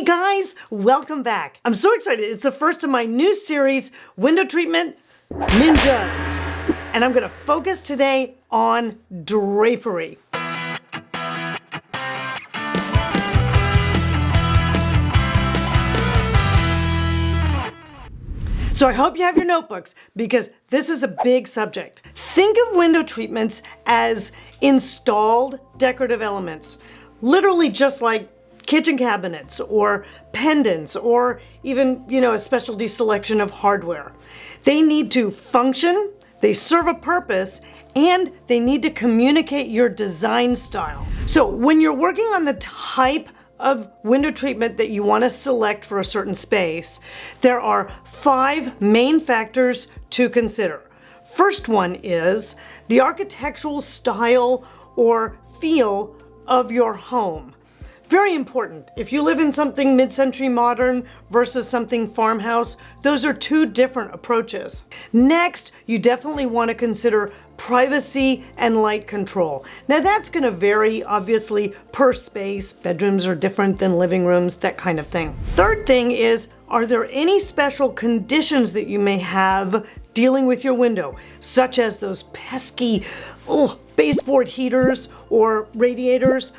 Hey guys, welcome back. I'm so excited. It's the first of my new series, Window Treatment Ninjas. And I'm gonna focus today on drapery. So I hope you have your notebooks because this is a big subject. Think of window treatments as installed decorative elements, literally just like kitchen cabinets or pendants or even, you know, a specialty selection of hardware. They need to function, they serve a purpose, and they need to communicate your design style. So when you're working on the type of window treatment that you want to select for a certain space, there are five main factors to consider. First one is the architectural style or feel of your home. Very important. If you live in something mid-century modern versus something farmhouse, those are two different approaches. Next, you definitely want to consider privacy and light control. Now that's going to vary obviously per space. Bedrooms are different than living rooms, that kind of thing. Third thing is, are there any special conditions that you may have dealing with your window, such as those pesky oh, baseboard heaters or radiators?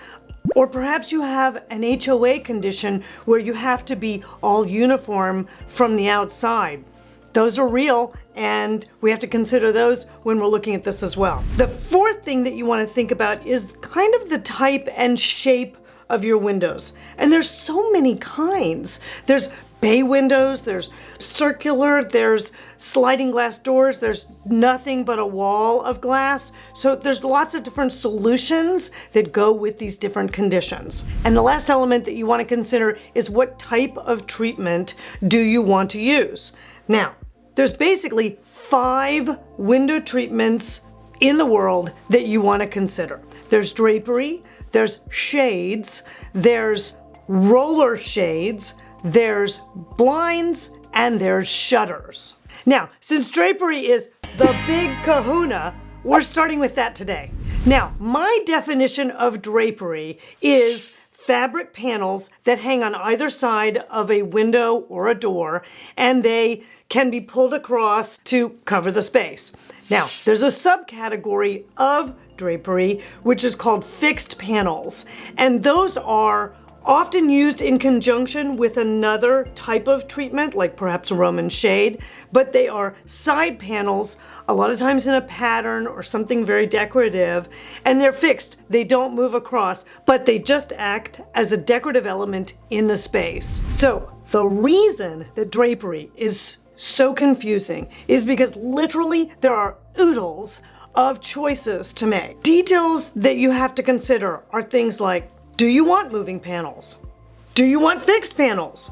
Or perhaps you have an HOA condition where you have to be all uniform from the outside. Those are real and we have to consider those when we're looking at this as well. The fourth thing that you want to think about is kind of the type and shape of your windows. And there's so many kinds. There's bay windows, there's circular, there's sliding glass doors, there's nothing but a wall of glass. So there's lots of different solutions that go with these different conditions. And the last element that you want to consider is what type of treatment do you want to use? Now, there's basically five window treatments in the world that you want to consider. There's drapery, there's shades, there's roller shades, there's blinds, and there's shutters. Now, since drapery is the big kahuna, we're starting with that today. Now, my definition of drapery is fabric panels that hang on either side of a window or a door, and they can be pulled across to cover the space. Now, there's a subcategory of drapery, which is called fixed panels, and those are often used in conjunction with another type of treatment, like perhaps a Roman shade, but they are side panels, a lot of times in a pattern or something very decorative, and they're fixed. They don't move across, but they just act as a decorative element in the space. So the reason that drapery is so confusing is because literally there are oodles of choices to make. Details that you have to consider are things like do you want moving panels? Do you want fixed panels?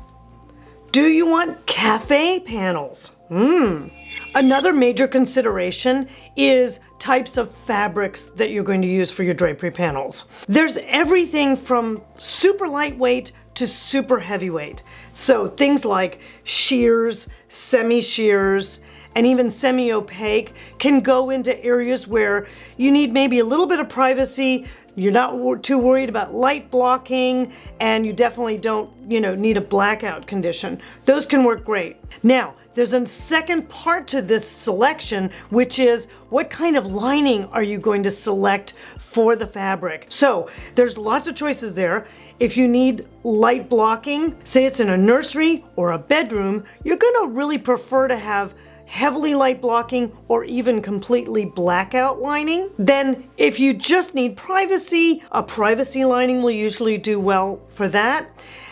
Do you want cafe panels? Hmm. Another major consideration is types of fabrics that you're going to use for your drapery panels. There's everything from super lightweight to super heavyweight. So things like sheers, semi-sheers, and even semi-opaque can go into areas where you need maybe a little bit of privacy, you're not too worried about light blocking, and you definitely don't, you know, need a blackout condition. Those can work great. Now, there's a second part to this selection, which is what kind of lining are you going to select for the fabric? So there's lots of choices there. If you need light blocking, say it's in a nursery or a bedroom, you're gonna really prefer to have heavily light blocking, or even completely blackout lining. Then if you just need privacy, a privacy lining will usually do well for that.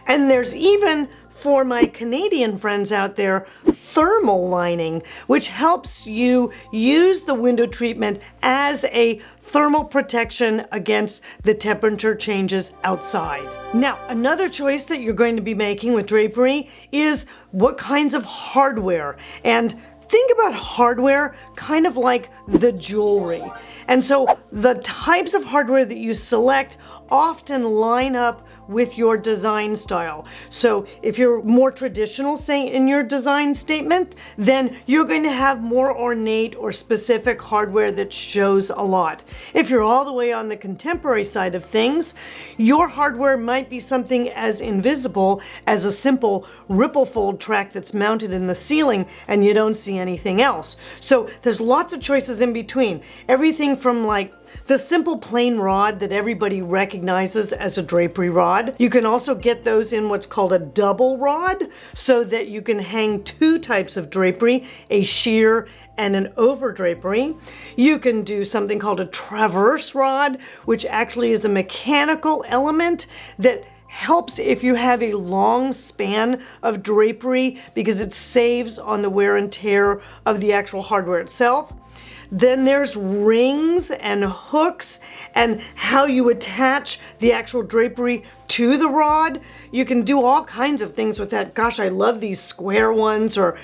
And there's even for my Canadian friends out there, thermal lining, which helps you use the window treatment as a thermal protection against the temperature changes outside. Now, another choice that you're going to be making with drapery is what kinds of hardware. And think about hardware kind of like the jewelry. And so the types of hardware that you select often line up with your design style. So if you're more traditional, say in your design statement, then you're going to have more ornate or specific hardware that shows a lot. If you're all the way on the contemporary side of things, your hardware might be something as invisible as a simple ripple fold track that's mounted in the ceiling and you don't see anything else. So there's lots of choices in between. Everything from like the simple plain rod that everybody recognizes as a drapery rod. You can also get those in what's called a double rod so that you can hang two types of drapery, a sheer and an over drapery. You can do something called a traverse rod, which actually is a mechanical element that helps if you have a long span of drapery because it saves on the wear and tear of the actual hardware itself. Then there's rings and hooks and how you attach the actual drapery to the rod. You can do all kinds of things with that. Gosh, I love these square ones or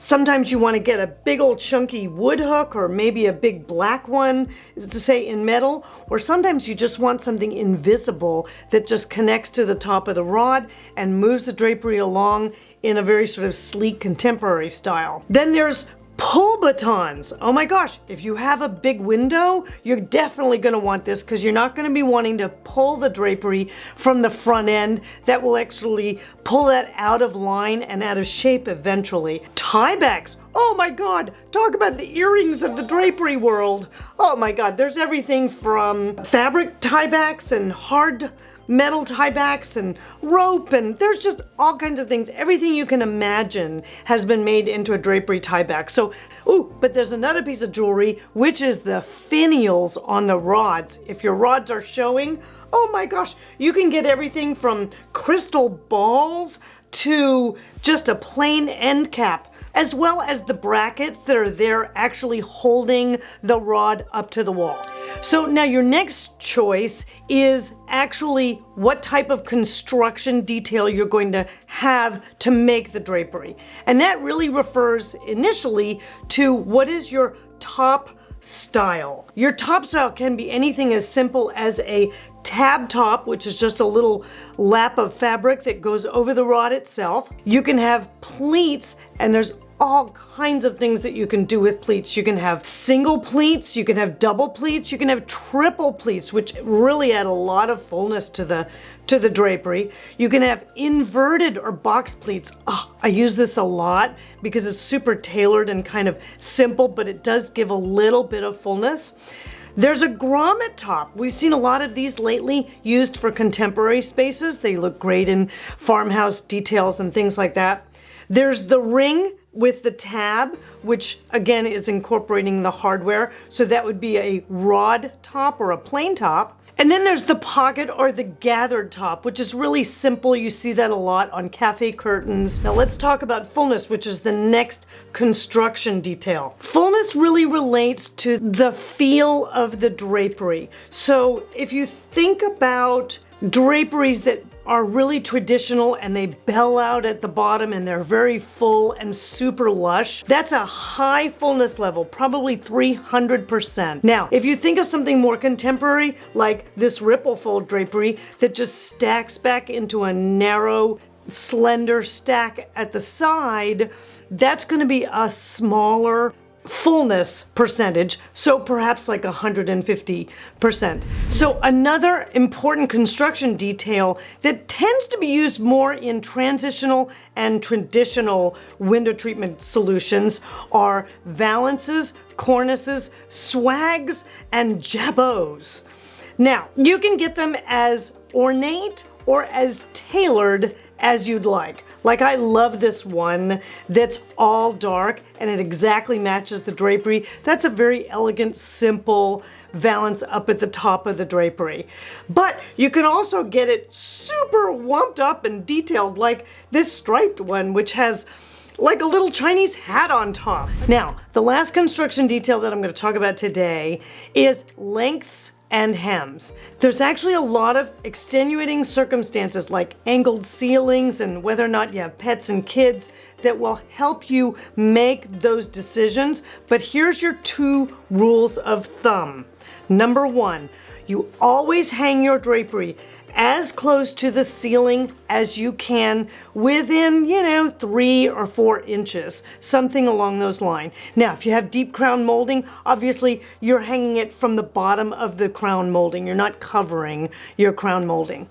Sometimes you want to get a big old chunky wood hook or maybe a big black one to say in metal or sometimes you just want something invisible that just connects to the top of the rod and moves the drapery along in a very sort of sleek contemporary style. Then there's Pull batons. Oh my gosh, if you have a big window, you're definitely gonna want this because you're not gonna be wanting to pull the drapery from the front end. That will actually pull that out of line and out of shape eventually. Tiebacks. Oh my God, talk about the earrings of the drapery world. Oh my God, there's everything from fabric tiebacks and hard metal tiebacks and rope and there's just all kinds of things. Everything you can imagine has been made into a drapery tieback. So, ooh, but there's another piece of jewelry, which is the finials on the rods. If your rods are showing, oh my gosh, you can get everything from crystal balls to just a plain end cap as well as the brackets that are there actually holding the rod up to the wall. So now your next choice is actually what type of construction detail you're going to have to make the drapery. And that really refers initially to what is your top style. Your top style can be anything as simple as a tab top, which is just a little lap of fabric that goes over the rod itself. You can have pleats, and there's all kinds of things that you can do with pleats. You can have single pleats, you can have double pleats, you can have triple pleats, which really add a lot of fullness to the to the drapery. You can have inverted or box pleats. Oh, I use this a lot because it's super tailored and kind of simple, but it does give a little bit of fullness. There's a grommet top. We've seen a lot of these lately used for contemporary spaces. They look great in farmhouse details and things like that. There's the ring with the tab, which again is incorporating the hardware. So that would be a rod top or a plain top. And then there's the pocket or the gathered top, which is really simple. You see that a lot on cafe curtains. Now let's talk about fullness, which is the next construction detail. Fullness really relates to the feel of the drapery. So if you think about draperies that are really traditional and they bell out at the bottom and they're very full and super lush. That's a high fullness level, probably 300%. Now, if you think of something more contemporary, like this ripple fold drapery that just stacks back into a narrow, slender stack at the side, that's gonna be a smaller, fullness percentage, so perhaps like 150%. So another important construction detail that tends to be used more in transitional and traditional window treatment solutions are valances, cornices, swags, and jabots. Now, you can get them as ornate or as tailored as you'd like. Like I love this one that's all dark and it exactly matches the drapery. That's a very elegant, simple valance up at the top of the drapery. But you can also get it super wumped up and detailed like this striped one, which has like a little Chinese hat on top. Now, the last construction detail that I'm gonna talk about today is lengths and hems. There's actually a lot of extenuating circumstances like angled ceilings and whether or not you have pets and kids that will help you make those decisions. But here's your two rules of thumb. Number one, you always hang your drapery as close to the ceiling as you can within, you know, three or four inches, something along those lines. Now, if you have deep crown molding, obviously you're hanging it from the bottom of the crown molding. You're not covering your crown molding.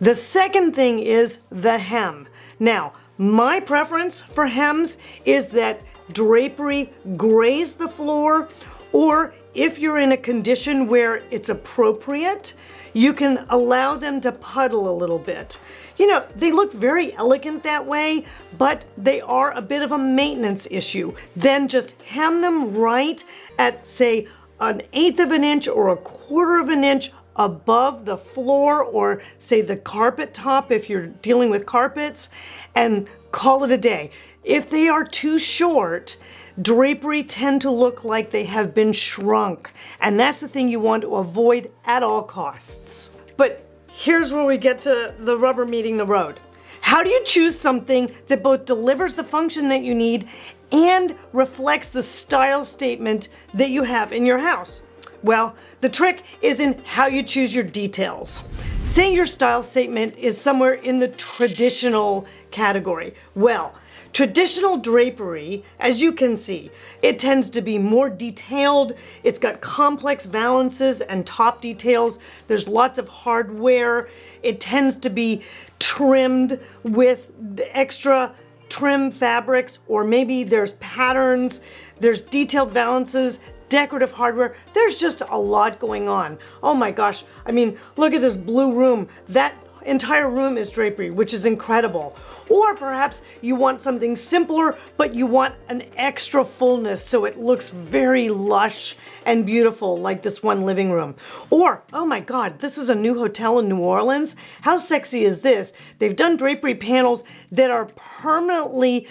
The second thing is the hem. Now, my preference for hems is that drapery graze the floor or if you're in a condition where it's appropriate, you can allow them to puddle a little bit. You know, they look very elegant that way, but they are a bit of a maintenance issue. Then just hem them right at, say, an eighth of an inch or a quarter of an inch above the floor or say the carpet top if you're dealing with carpets and call it a day. If they are too short, drapery tend to look like they have been shrunk. And that's the thing you want to avoid at all costs. But here's where we get to the rubber meeting the road. How do you choose something that both delivers the function that you need and reflects the style statement that you have in your house? Well, the trick is in how you choose your details. Say your style statement is somewhere in the traditional category. Well, Traditional drapery, as you can see, it tends to be more detailed. It's got complex valances and top details. There's lots of hardware. It tends to be trimmed with extra trim fabrics or maybe there's patterns, there's detailed valances, decorative hardware. There's just a lot going on. Oh my gosh. I mean, look at this blue room. That entire room is drapery, which is incredible. Or perhaps you want something simpler, but you want an extra fullness so it looks very lush and beautiful like this one living room. Or, oh my God, this is a new hotel in New Orleans. How sexy is this? They've done drapery panels that are permanently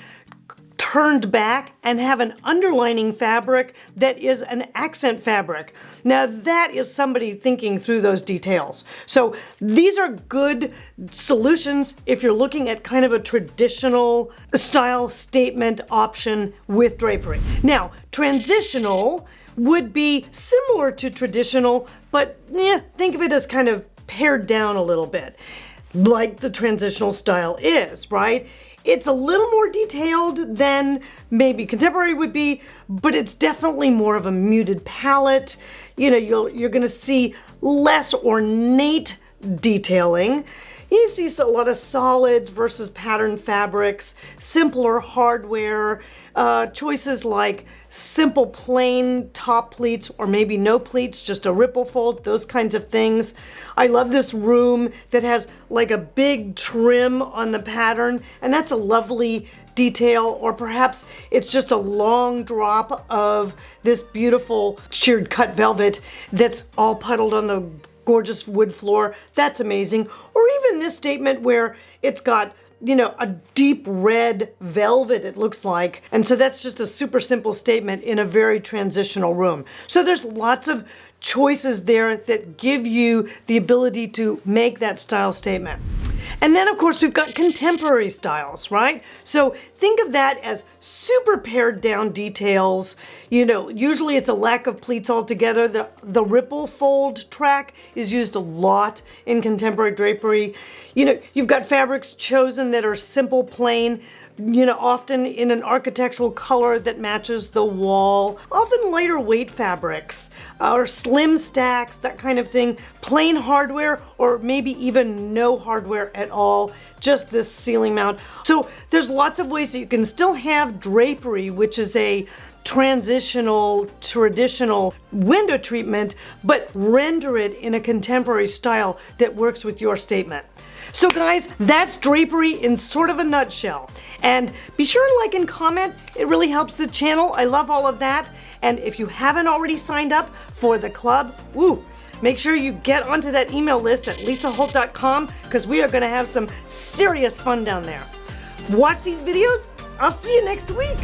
turned back and have an underlining fabric that is an accent fabric. Now that is somebody thinking through those details. So these are good solutions if you're looking at kind of a traditional style statement option with drapery. Now, transitional would be similar to traditional, but yeah, think of it as kind of pared down a little bit like the transitional style is, right? It's a little more detailed than maybe contemporary would be, but it's definitely more of a muted palette. You know, you'll, you're gonna see less ornate detailing. You see a lot of solids versus pattern fabrics, simpler hardware, uh, choices like simple plain top pleats or maybe no pleats, just a ripple fold, those kinds of things. I love this room that has like a big trim on the pattern and that's a lovely detail or perhaps it's just a long drop of this beautiful sheared cut velvet that's all puddled on the gorgeous wood floor. That's amazing. Or even this statement where it's got you know, a deep red velvet, it looks like. And so that's just a super simple statement in a very transitional room. So there's lots of choices there that give you the ability to make that style statement. And then of course we've got contemporary styles, right? So think of that as super pared down details. You know, usually it's a lack of pleats altogether. The, the ripple fold track is used a lot in contemporary drapery. You know, you've got fabrics chosen that are simple, plain, you know, often in an architectural color that matches the wall, often lighter weight fabrics uh, or slim stacks, that kind of thing, plain hardware or maybe even no hardware at all, just this ceiling mount. So there's lots of ways that you can still have drapery, which is a transitional, traditional window treatment, but render it in a contemporary style that works with your statement. So guys, that's drapery in sort of a nutshell. And be sure to like and comment. It really helps the channel. I love all of that. And if you haven't already signed up for the club, woo, make sure you get onto that email list at lisaholt.com because we are going to have some serious fun down there. Watch these videos. I'll see you next week.